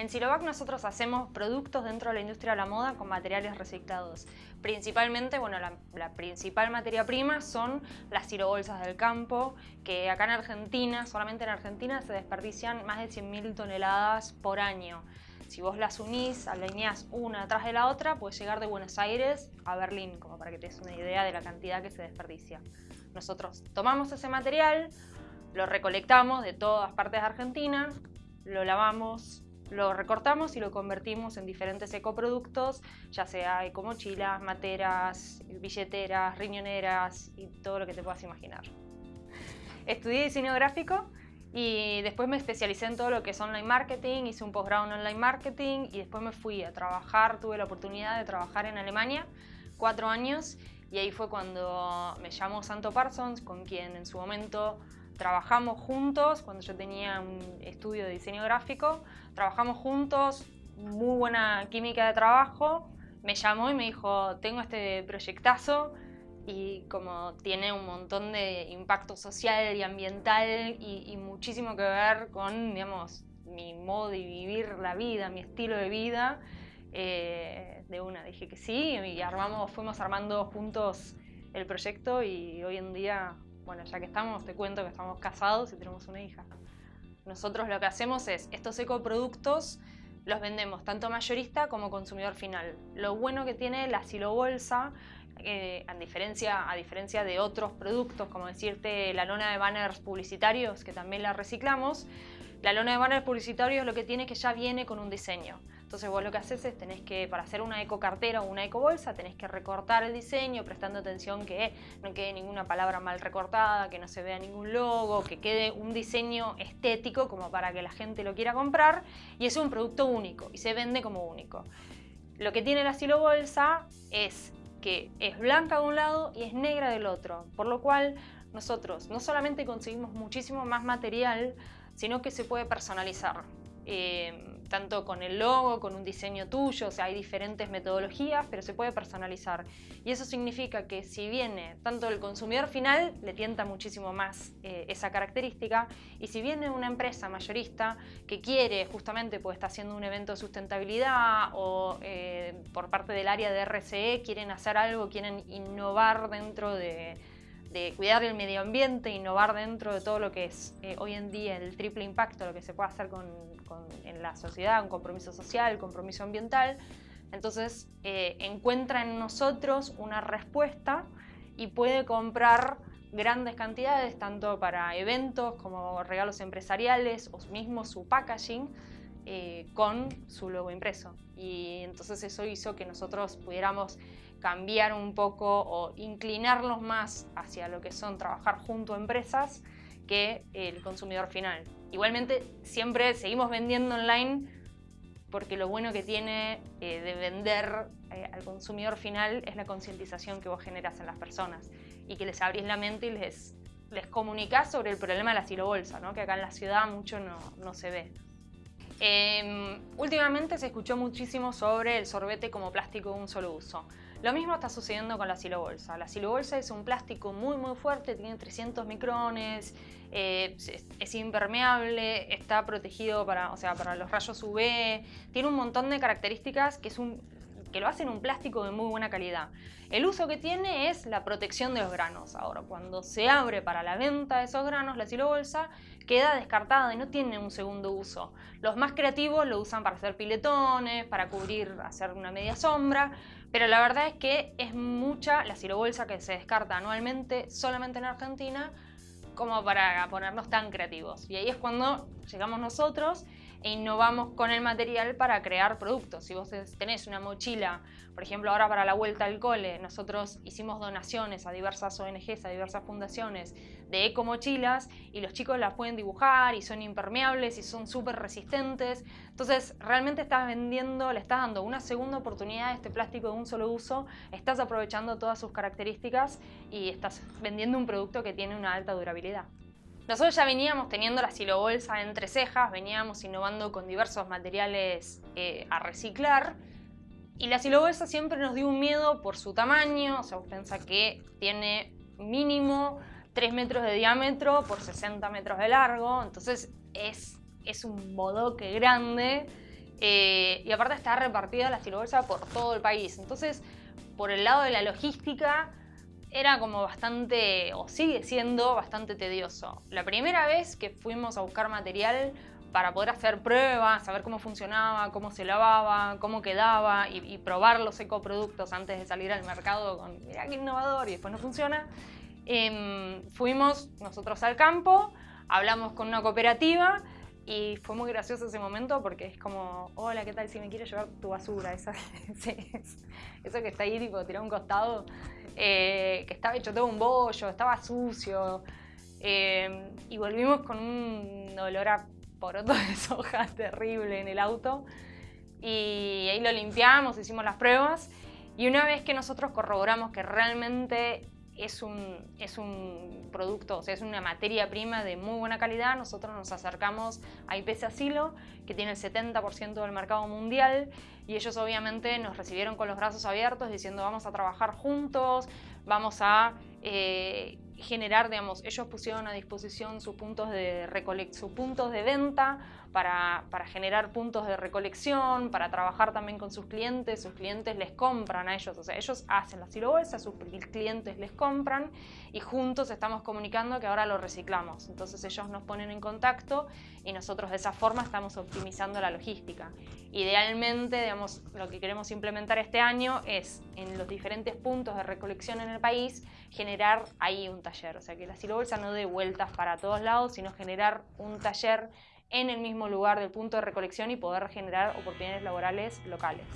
En Silovac nosotros hacemos productos dentro de la industria de la moda con materiales reciclados. Principalmente, bueno, la, principal materia prima son las silobolsas del campo, que acá en Argentina, solamente en Argentina, se desperdician más de 100.000 toneladas por año. Si vos las unís, alineás una atrás de la otra, puedes llegar de Buenos Aires a Berlín, como para que te des una idea de la cantidad que se desperdicia. Nosotros tomamos ese material, lo recolectamos de todas partes de Argentina, lo lavamos, lo recortamos y lo convertimos en diferentes ecoproductos, ya sea ecomochilas, materas, billeteras, riñoneras y todo lo que te puedas imaginar. Estudié diseño gráfico y después me especialicé en todo lo que es online marketing, hice un posgrado en online marketing y después me fui a trabajar, tuve la oportunidad de trabajar en Alemania cuatro años y ahí fue cuando me llamó Santo Parsons, con quien en su momento trabajamos juntos cuando yo tenía un estudio de diseño gráfico, trabajamos juntos, muy buena química de trabajo, me llamó y me dijo, tengo este proyectazo y como tiene un montón de impacto social y ambiental y, muchísimo que ver con, digamos, mi modo de vivir la vida, mi estilo de vida, eh, de una dije que sí y armamos, fuimos armando juntos el proyecto y hoy en día bueno, ya que estamos, te cuento que estamos casados y tenemos una hija. Nosotros lo que hacemos es, estos ecoproductos los vendemos tanto mayorista como consumidor final. Lo bueno que tiene la silobolsa, eh, a, diferencia, a diferencia de otros productos, como decirte la lona de banners publicitarios, que también la reciclamos, la lona de banners publicitarios lo que tiene es que ya viene con un diseño. Entonces vos lo que haces es, tenés que, para hacer una eco cartera o una eco bolsa, tenés que recortar el diseño, prestando atención que no quede ninguna palabra mal recortada, que no se vea ningún logo, que quede un diseño estético como para que la gente lo quiera comprar y es un producto único y se vende como único. Lo que tiene la silo bolsa es que es blanca de un lado y es negra del otro, por lo cual nosotros no solamente conseguimos muchísimo más material, sino que se puede personalizar. Eh, tanto con el logo, con un diseño tuyo, o sea, hay diferentes metodologías, pero se puede personalizar. Y eso significa que si viene tanto el consumidor final, le tienta muchísimo más eh, esa característica, y si viene una empresa mayorista que quiere, justamente pues está haciendo un evento de sustentabilidad o eh, por parte del área de RCE quieren hacer algo, quieren innovar dentro de de cuidar el medio ambiente, innovar dentro de todo lo que es eh, hoy en día el triple impacto, lo que se puede hacer en la sociedad, un compromiso social, compromiso ambiental. Entonces eh, encuentra en nosotros una respuesta y puede comprar grandes cantidades, tanto para eventos como regalos empresariales o mismo su packaging, eh, con su logo impreso. Y entonces eso hizo que nosotros pudiéramos cambiar un poco o inclinarlos más hacia lo que son trabajar junto a empresas que el consumidor final. Igualmente siempre seguimos vendiendo online porque lo bueno que tiene eh, de vender eh, al consumidor final es la concientización que vos generas en las personas y que les abrís la mente y les, les comunicás sobre el problema de la silobolsa, ¿no? que acá en la ciudad mucho no, no se ve. Em, últimamente se escuchó muchísimo sobre el sorbete como plástico de un solo uso. Lo mismo está sucediendo con la silobolsa. La silobolsa es un plástico muy muy fuerte, tiene 300 micrones, eh, es, impermeable, está protegido para, o sea, para los rayos UV, tiene un montón de características que, es un, que lo hacen un plástico de muy buena calidad. El uso que tiene es la protección de los granos. Ahora, cuando se abre para la venta de esos granos, la silobolsa queda descartada y no tiene un segundo uso. Los más creativos lo usan para hacer piletones, para cubrir, hacer una media sombra, pero la verdad es que es mucha la silobolsa que se descarta anualmente solamente en Argentina como para ponernos tan creativos. Y ahí es cuando llegamos nosotros e innovamos con el material para crear productos. Si vos tenés una mochila, por ejemplo ahora para la vuelta al cole, nosotros hicimos donaciones a diversas ONGs, a diversas fundaciones de eco mochilas y los chicos las pueden dibujar y son impermeables y son súper resistentes. Entonces realmente estás vendiendo, le estás dando una segunda oportunidad a este plástico de un solo uso, estás aprovechando todas sus características y estás vendiendo un producto que tiene una alta durabilidad. Nosotros ya veníamos teniendo la silobolsa entre cejas, veníamos innovando con diversos materiales eh, a reciclar y la silobolsa siempre nos dio un miedo por su tamaño, o sea, vos que tiene mínimo 3 metros de diámetro por 60 metros de largo, entonces es es un bodoque grande eh, y aparte está repartida la silobolsa por todo el país. Entonces, por el lado de la logística, era como bastante, o sigue siendo bastante tedioso. La primera vez que fuimos a buscar material para poder hacer pruebas, saber cómo funcionaba, cómo se lavaba, cómo quedaba y, probar los ecoproductos antes de salir al mercado con, mira qué innovador y después no funciona, em, fuimos nosotros al campo, hablamos con una cooperativa y fue muy gracioso ese momento porque es como, hola, ¿qué tal si me quieres llevar tu basura? Esa, eso que está ahí, tipo, tirado a un costado, eh, que estaba hecho todo un bollo, estaba sucio. Eh, y volvimos con un olor a poroto de soja terrible en el auto. Y ahí lo limpiamos, hicimos las pruebas. Y una vez que nosotros corroboramos que realmente es un, es un producto, o sea, es una materia prima de muy buena calidad, nosotros nos acercamos a IPC Asilo, que tiene el 70% del mercado mundial, y ellos obviamente nos recibieron con los brazos abiertos diciendo vamos a trabajar juntos, vamos a eh, generar, digamos, ellos pusieron a disposición sus puntos de, sus puntos de venta para, generar puntos de recolección, para trabajar también con sus clientes, sus clientes les compran a ellos, o sea, ellos hacen la silobolsa, sus clientes les compran y juntos estamos comunicando que ahora lo reciclamos. Entonces ellos nos ponen en contacto y nosotros de esa forma estamos optimizando la logística. Idealmente, digamos, lo que queremos implementar este año es en los diferentes puntos de recolección en el país generar ahí un taller, o sea, que la silobolsa no dé vueltas para todos lados, sino generar un taller en el mismo lugar del punto de recolección y poder generar oportunidades laborales locales.